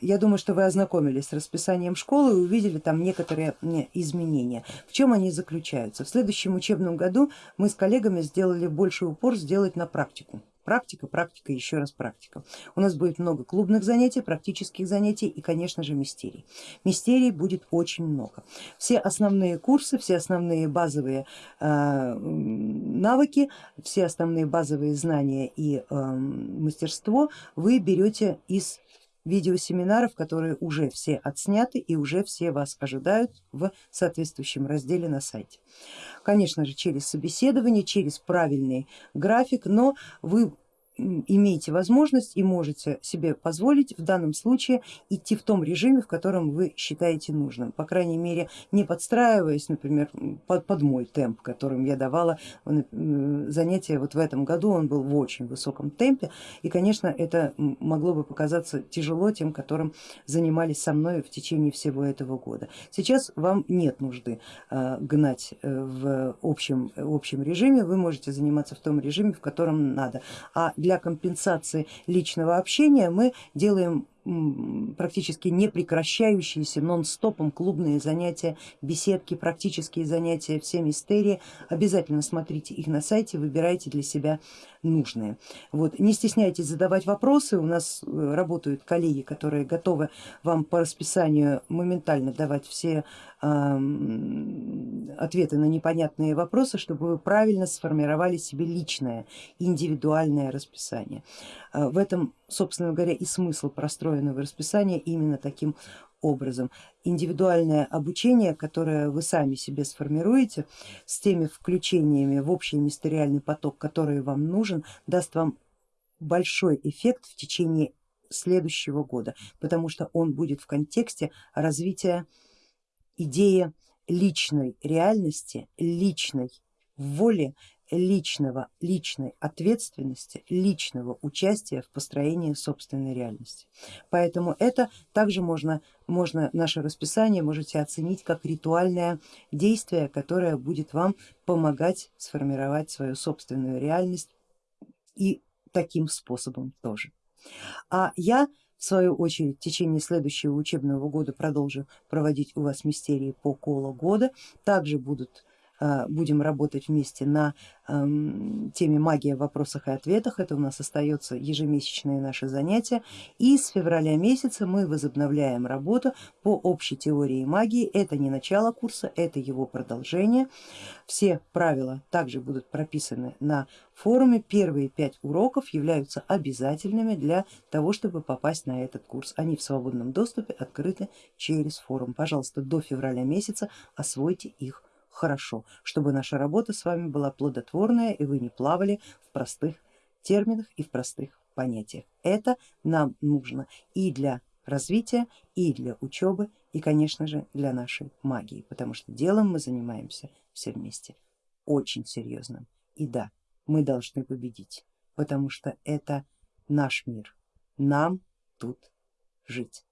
Я думаю, что вы ознакомились с расписанием школы и увидели там некоторые изменения. В чем они заключаются? В следующем учебном году мы с коллегами сделали больший упор сделать на практику. Практика, практика, еще раз практика. У нас будет много клубных занятий, практических занятий и конечно же мистерий. Мистерий будет очень много. Все основные курсы, все основные базовые э, навыки, все основные базовые знания и э, мастерство вы берете из видеосеминаров, которые уже все отсняты и уже все вас ожидают в соответствующем разделе на сайте. Конечно же через собеседование, через правильный график, но вы имеете возможность и можете себе позволить в данном случае идти в том режиме, в котором вы считаете нужным, по крайней мере не подстраиваясь, например, под, под мой темп, которым я давала занятия вот в этом году, он был в очень высоком темпе. И конечно это могло бы показаться тяжело тем, которым занимались со мной в течение всего этого года. Сейчас вам нет нужды э, гнать э, в общем, общем режиме, вы можете заниматься в том режиме, в котором надо, а для для компенсации личного общения мы делаем практически непрекращающиеся нон-стопом клубные занятия, беседки, практические занятия, все мистерии. Обязательно смотрите их на сайте, выбирайте для себя нужные. Вот. Не стесняйтесь задавать вопросы, у нас э, работают коллеги, которые готовы вам по расписанию моментально давать все ответы на непонятные вопросы, чтобы вы правильно сформировали себе личное, индивидуальное расписание. А, в этом, собственно говоря, и смысл простроенного расписания именно таким образом. Индивидуальное обучение, которое вы сами себе сформируете с теми включениями в общий мистериальный поток, который вам нужен, даст вам большой эффект в течение следующего года, потому что он будет в контексте развития идея личной реальности, личной воли, личного, личной ответственности, личного участия в построении собственной реальности. Поэтому это также можно, можно наше расписание можете оценить как ритуальное действие, которое будет вам помогать сформировать свою собственную реальность и таким способом тоже. А я в свою очередь в течение следующего учебного года продолжу проводить у вас мистерии по колу года. Также будут будем работать вместе на эм, теме магия в вопросах и ответах, это у нас остается ежемесячные наши занятия. И с февраля месяца мы возобновляем работу по общей теории магии, это не начало курса, это его продолжение, все правила также будут прописаны на форуме, первые пять уроков являются обязательными для того, чтобы попасть на этот курс, они в свободном доступе открыты через форум, пожалуйста до февраля месяца освойте их хорошо, чтобы наша работа с вами была плодотворная и вы не плавали в простых терминах и в простых понятиях. Это нам нужно и для развития, и для учебы, и конечно же для нашей магии, потому что делом мы занимаемся все вместе, очень серьезным. И да, мы должны победить, потому что это наш мир, нам тут жить.